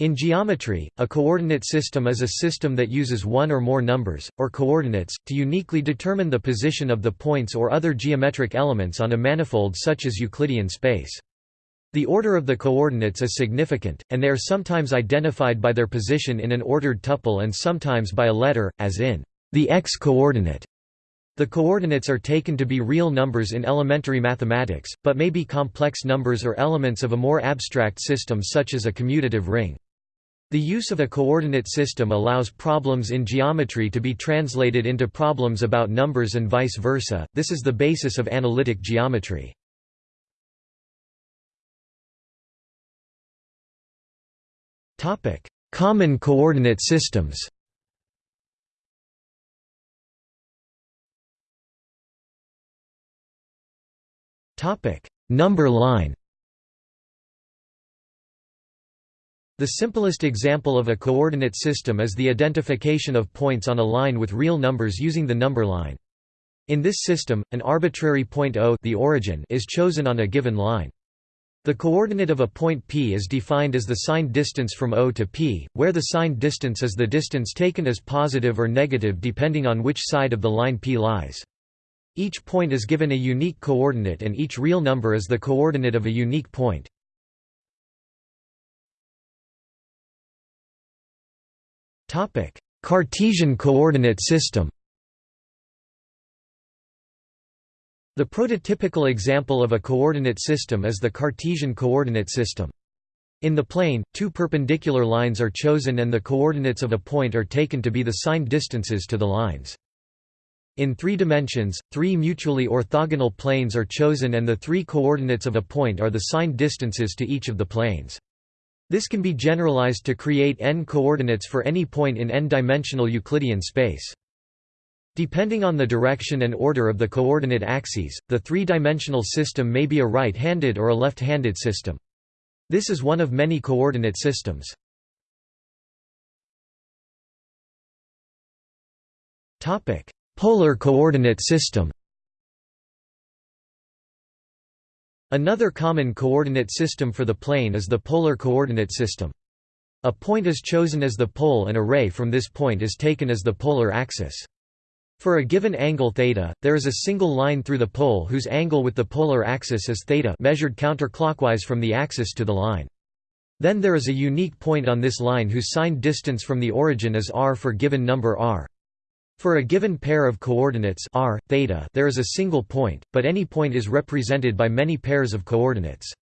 In geometry, a coordinate system is a system that uses one or more numbers, or coordinates, to uniquely determine the position of the points or other geometric elements on a manifold such as Euclidean space. The order of the coordinates is significant, and they are sometimes identified by their position in an ordered tuple and sometimes by a letter, as in the x-coordinate. The coordinates are taken to be real numbers in elementary mathematics, but may be complex numbers or elements of a more abstract system such as a commutative ring. The use of a coordinate system allows problems in geometry to be translated into problems about numbers and vice versa, this is the basis of analytic geometry. Common coordinate systems. Number line The simplest example of a coordinate system is the identification of points on a line with real numbers using the number line. In this system, an arbitrary point O the origin is chosen on a given line. The coordinate of a point P is defined as the signed distance from O to P, where the signed distance is the distance taken as positive or negative depending on which side of the line P lies. Each point is given a unique coordinate and each real number is the coordinate of a unique point. Cartesian coordinate system The prototypical example of a coordinate system is the Cartesian coordinate system. In the plane, two perpendicular lines are chosen and the coordinates of a point are taken to be the signed distances to the lines. In three dimensions, three mutually orthogonal planes are chosen and the three coordinates of a point are the signed distances to each of the planes. This can be generalized to create n coordinates for any point in n-dimensional Euclidean space. Depending on the direction and order of the coordinate axes, the three-dimensional system may be a right-handed or a left-handed system. This is one of many coordinate systems. Polar coordinate system Another common coordinate system for the plane is the polar coordinate system. A point is chosen as the pole and a ray from this point is taken as the polar axis. For a given angle theta, there is a single line through the pole whose angle with the polar axis is theta measured counterclockwise from the axis to the line. Then there is a unique point on this line whose signed distance from the origin is r for given number r. For a given pair of coordinates r, theta, there is a single point, but any point is represented by many pairs of coordinates.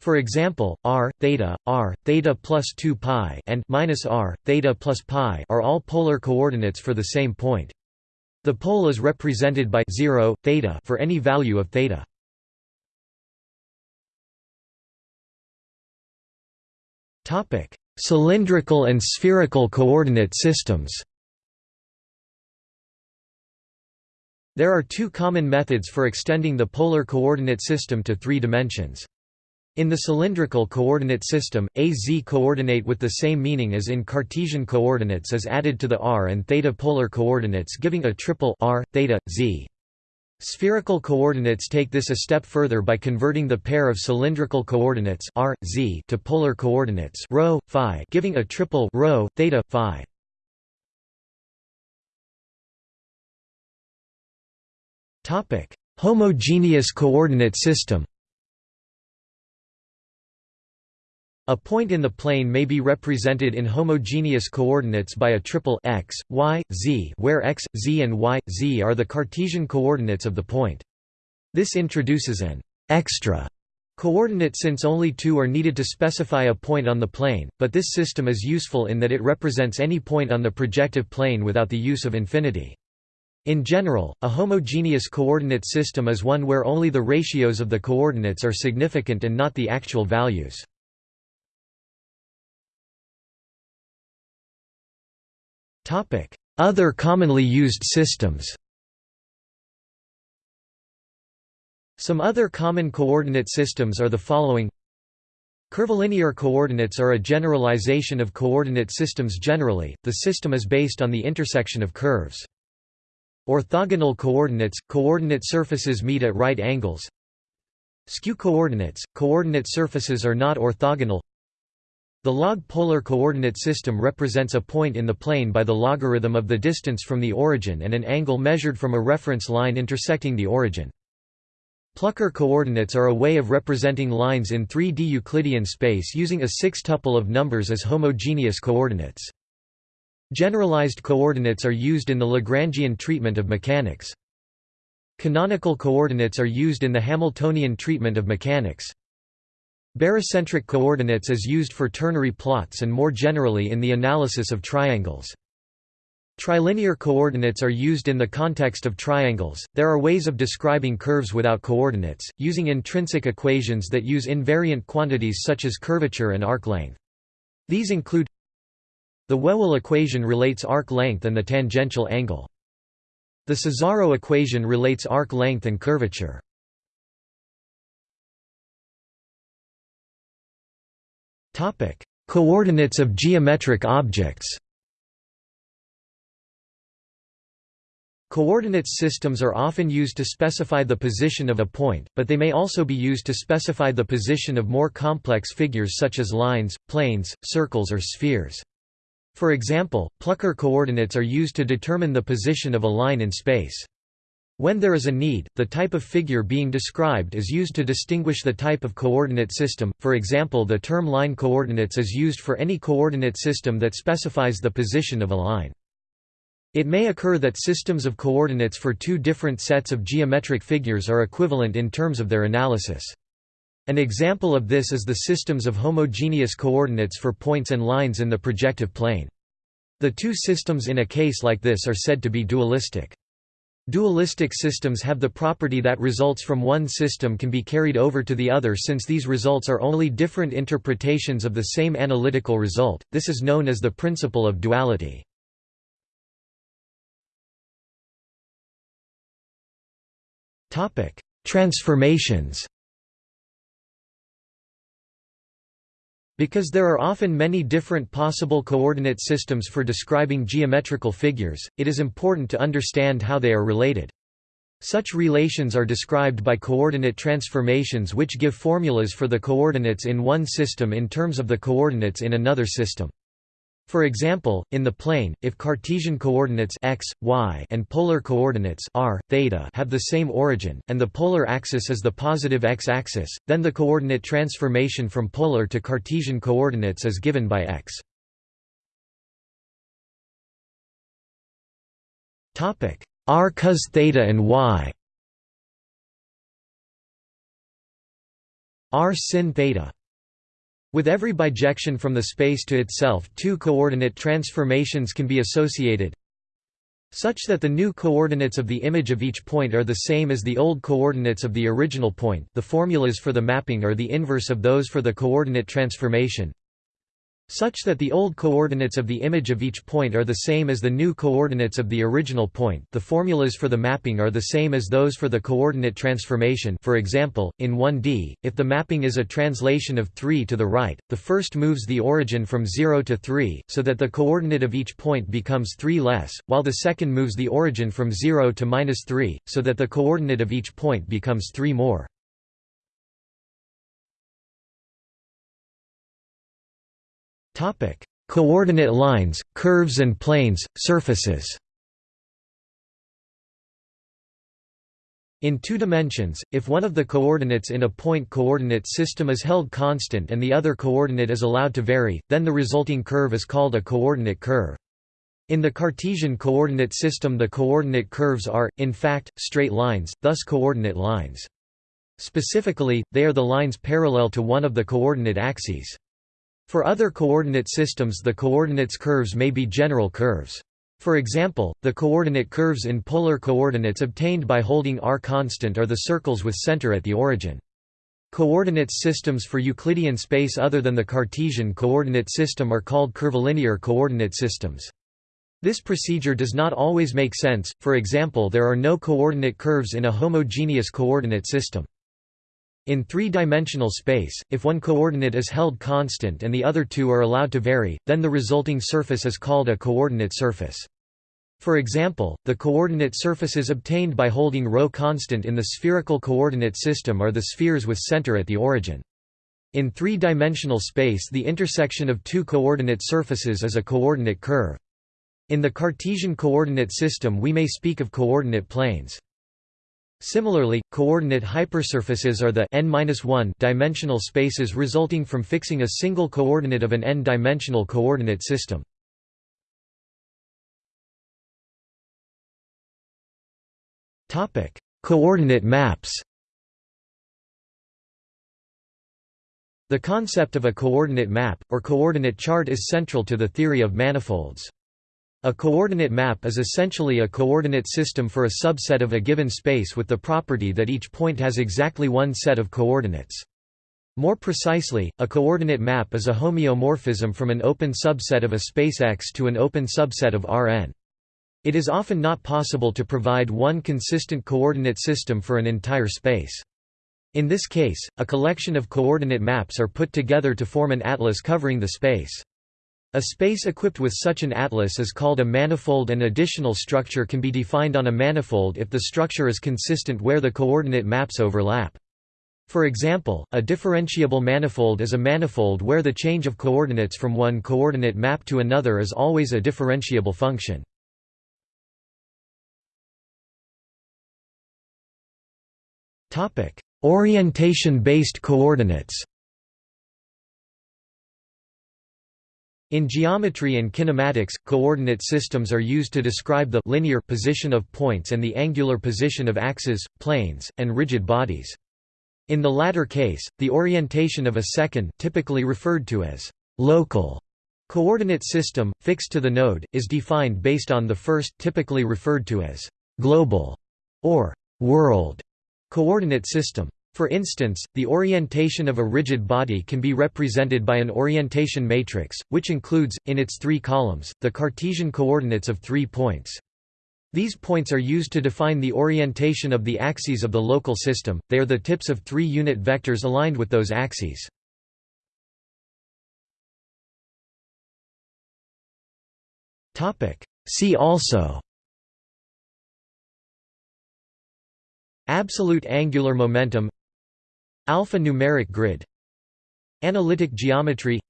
For example, r, theta, r, theta plus 2 pi and minus r, theta plus pi are all polar coordinates for the same point. The pole is represented by 0, theta for any value of theta. Topic: Cylindrical and spherical coordinate systems. There are two common methods for extending the polar coordinate system to three dimensions. In the cylindrical coordinate system, a z coordinate with the same meaning as in Cartesian coordinates is added to the r and theta polar coordinates giving a triple r, theta, z. Spherical coordinates take this a step further by converting the pair of cylindrical coordinates r, z to polar coordinates rho, phi giving a triple rho, theta, phi. Homogeneous coordinate system A point in the plane may be represented in homogeneous coordinates by a triple x, y, z where x, z and y, z are the Cartesian coordinates of the point. This introduces an extra coordinate since only two are needed to specify a point on the plane, but this system is useful in that it represents any point on the projective plane without the use of infinity. In general, a homogeneous coordinate system is one where only the ratios of the coordinates are significant and not the actual values. Other commonly used systems Some other common coordinate systems are the following Curvilinear coordinates are a generalization of coordinate systems generally, the system is based on the intersection of curves. Orthogonal coordinates – coordinate surfaces meet at right angles Skew coordinates – coordinate surfaces are not orthogonal The log polar coordinate system represents a point in the plane by the logarithm of the distance from the origin and an angle measured from a reference line intersecting the origin. Plucker coordinates are a way of representing lines in 3D Euclidean space using a six-tuple of numbers as homogeneous coordinates. Generalized coordinates are used in the Lagrangian treatment of mechanics. Canonical coordinates are used in the Hamiltonian treatment of mechanics. Barycentric coordinates is used for ternary plots and more generally in the analysis of triangles. Trilinear coordinates are used in the context of triangles. There are ways of describing curves without coordinates, using intrinsic equations that use invariant quantities such as curvature and arc length. These include the Whewell equation relates arc length and the tangential angle. The Cesaro equation relates arc length and curvature. Topic: Coordinates of geometric objects. Coordinates systems are often used to specify the position of a point, but they may also be used to specify the position of more complex figures such as lines, planes, circles or spheres. For example, Plucker coordinates are used to determine the position of a line in space. When there is a need, the type of figure being described is used to distinguish the type of coordinate system, for example the term line coordinates is used for any coordinate system that specifies the position of a line. It may occur that systems of coordinates for two different sets of geometric figures are equivalent in terms of their analysis. An example of this is the systems of homogeneous coordinates for points and lines in the projective plane. The two systems in a case like this are said to be dualistic. Dualistic systems have the property that results from one system can be carried over to the other since these results are only different interpretations of the same analytical result, this is known as the principle of duality. Transformations Because there are often many different possible coordinate systems for describing geometrical figures, it is important to understand how they are related. Such relations are described by coordinate transformations which give formulas for the coordinates in one system in terms of the coordinates in another system. For example, in the plane, if Cartesian coordinates x, y, and polar coordinates r, theta have the same origin, and the polar axis is the positive x-axis, then the coordinate transformation from polar to Cartesian coordinates is given by x. r cos theta and y r sin theta with every bijection from the space to itself two coordinate transformations can be associated such that the new coordinates of the image of each point are the same as the old coordinates of the original point. The formulas for the mapping are the inverse of those for the coordinate transformation such that the old coordinates of the image of each point are the same as the new coordinates of the original point the formulas for the mapping are the same as those for the coordinate transformation for example, in 1D, if the mapping is a translation of 3 to the right, the first moves the origin from 0 to 3, so that the coordinate of each point becomes 3 less, while the second moves the origin from 0 to minus 3, so that the coordinate of each point becomes 3 more. Coordinate lines, curves and planes, surfaces In two dimensions, if one of the coordinates in a point coordinate system is held constant and the other coordinate is allowed to vary, then the resulting curve is called a coordinate curve. In the Cartesian coordinate system the coordinate curves are, in fact, straight lines, thus coordinate lines. Specifically, they are the lines parallel to one of the coordinate axes. For other coordinate systems the coordinates curves may be general curves. For example, the coordinate curves in polar coordinates obtained by holding r constant are the circles with center at the origin. Coordinates systems for Euclidean space other than the Cartesian coordinate system are called curvilinear coordinate systems. This procedure does not always make sense, for example there are no coordinate curves in a homogeneous coordinate system. In three-dimensional space, if one coordinate is held constant and the other two are allowed to vary, then the resulting surface is called a coordinate surface. For example, the coordinate surfaces obtained by holding ρ constant in the spherical coordinate system are the spheres with center at the origin. In three-dimensional space the intersection of two coordinate surfaces is a coordinate curve. In the Cartesian coordinate system we may speak of coordinate planes. Similarly, coordinate hypersurfaces are the n dimensional spaces resulting from fixing a single coordinate of an n-dimensional coordinate system. coordinate maps The concept of a coordinate map, or coordinate chart is central to the theory of manifolds. A coordinate map is essentially a coordinate system for a subset of a given space with the property that each point has exactly one set of coordinates. More precisely, a coordinate map is a homeomorphism from an open subset of a space X to an open subset of Rn. It is often not possible to provide one consistent coordinate system for an entire space. In this case, a collection of coordinate maps are put together to form an atlas covering the space. A space equipped with such an atlas is called a manifold and additional structure can be defined on a manifold if the structure is consistent where the coordinate maps overlap. For example, a differentiable manifold is a manifold where the change of coordinates from one coordinate map to another is always a differentiable function. Orientation-based coordinates In geometry and kinematics, coordinate systems are used to describe the linear position of points and the angular position of axes, planes, and rigid bodies. In the latter case, the orientation of a second typically referred to as local coordinate system, fixed to the node, is defined based on the first typically referred to as global or world Coordinate system. For instance, the orientation of a rigid body can be represented by an orientation matrix, which includes, in its three columns, the Cartesian coordinates of three points. These points are used to define the orientation of the axes of the local system, they are the tips of three unit vectors aligned with those axes. See also Absolute angular momentum Alpha-numeric grid Analytic geometry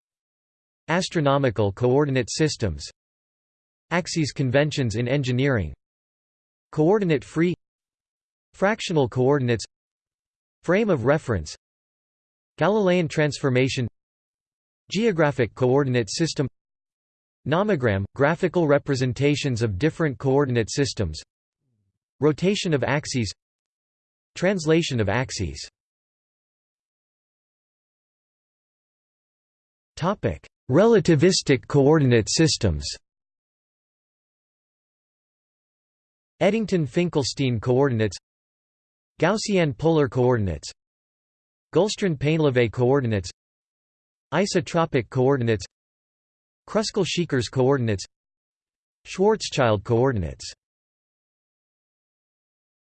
Astronomical coordinate systems Axes conventions in engineering Coordinate-free Fractional coordinates Frame of reference Galilean transformation Geographic coordinate system Nomogram – graphical representations of different coordinate systems Rotation of axes Translation of axes. Relativistic coordinate systems. Eddington-Finkelstein coordinates. Gaussian polar coordinates. Gullstrand-Painlevé coordinates. Isotropic coordinates. Kruskal-Szekeres coordinates. Schwarzschild coordinates